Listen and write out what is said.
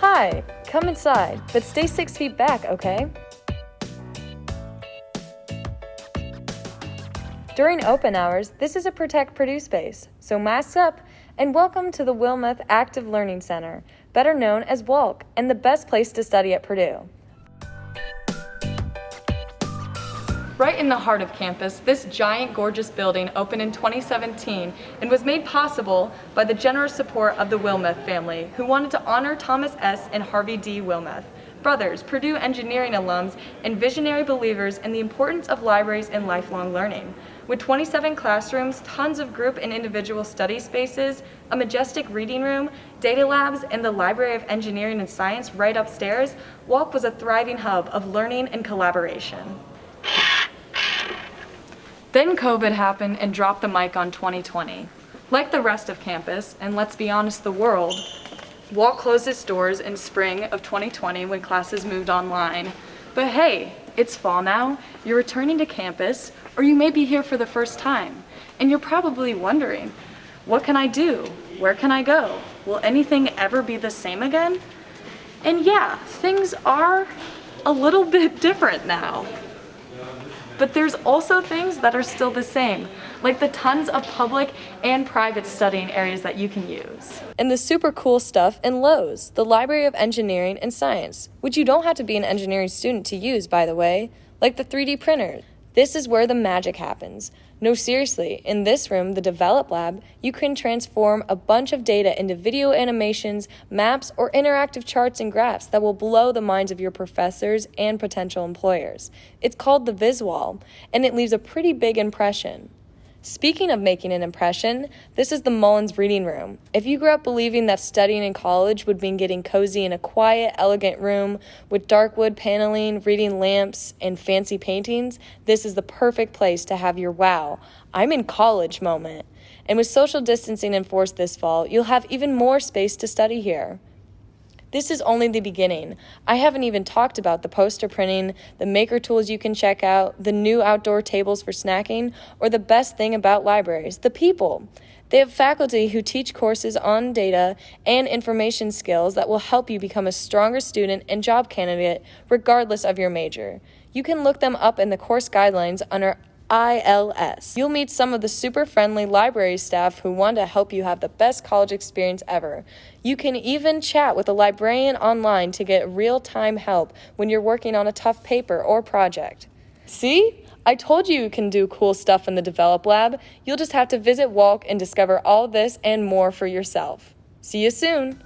Hi, come inside, but stay six feet back, okay? During open hours, this is a Protect Purdue space, so mask up and welcome to the Wilmeth Active Learning Center, better known as WALC, and the best place to study at Purdue. Right in the heart of campus, this giant gorgeous building opened in 2017 and was made possible by the generous support of the Wilmeth family, who wanted to honor Thomas S. and Harvey D. Wilmeth, brothers, Purdue engineering alums, and visionary believers in the importance of libraries and lifelong learning. With 27 classrooms, tons of group and individual study spaces, a majestic reading room, data labs, and the Library of Engineering and Science right upstairs, WALC was a thriving hub of learning and collaboration. Then COVID happened and dropped the mic on 2020. Like the rest of campus, and let's be honest, the world, WALC closed its doors in spring of 2020 when classes moved online. But hey, it's fall now, you're returning to campus, or you may be here for the first time, and you're probably wondering, what can I do? Where can I go? Will anything ever be the same again? And yeah, things are a little bit different now. But there's also things that are still the same, like the tons of public and private studying areas that you can use. And the super cool stuff in LoES, the Library of Engineering and Science, which you don't have to be an engineering student to use, by the way, like the 3D printer. This is where the magic happens. No, seriously, in this room, the Develop Lab, you can transform a bunch of data into video animations, maps, or interactive charts and graphs that will blow the minds of your professors and potential employers. It's called the Viswall, and it leaves a pretty big impression. Speaking of making an impression, this is the Mullins Reading Room. If you grew up believing that studying in college would mean getting cozy in a quiet, elegant room with dark wood paneling, reading lamps, and fancy paintings, this is the perfect place to have your wow, I'm in college moment. And with social distancing enforced this fall, you'll have even more space to study here. This is only the beginning. I haven't even talked about the poster printing, the maker tools you can check out, the new outdoor tables for snacking, or the best thing about libraries the people. They have faculty who teach courses on data and information skills that will help you become a stronger student and job candidate regardless of your major. You can look them up in the course guidelines under ILS. You'll meet some of the super friendly library staff who want to help you have the best college experience ever. You can even chat with a librarian online to get real time help when you're working on a tough paper or project. See? I told you you can do cool stuff in the Develop Lab. You'll just have to visit WALC and discover all this and more for yourself. See you soon!